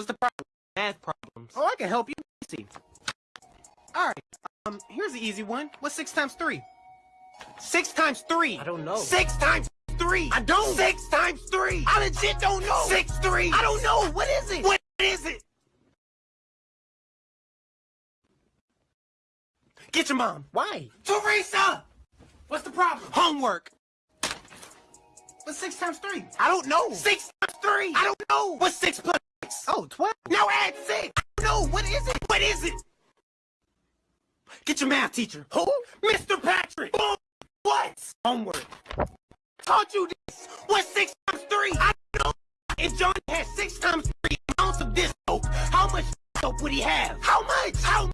What's the problem? Math problems. Oh, I can help you. Let's see. All right. Um, here's the easy one. What's six times three? Six times three. I don't know. Six times three. I don't. Six times three. I legit don't know. Six three. I don't know. What is it? What is it? Get your mom. Why? Teresa! What's the problem? Homework. What's six times three? I don't know. Six times three. I don't know. What's six plus six? Oh, 12. Now add six. I don't know. What is it? What is it? Get your math teacher. Who? Mr. Patrick. Boom. What? Homework. Taught you this. What's six times three? I don't know. If Johnny had six times three ounce of this soap, how much soap would he have? How much? How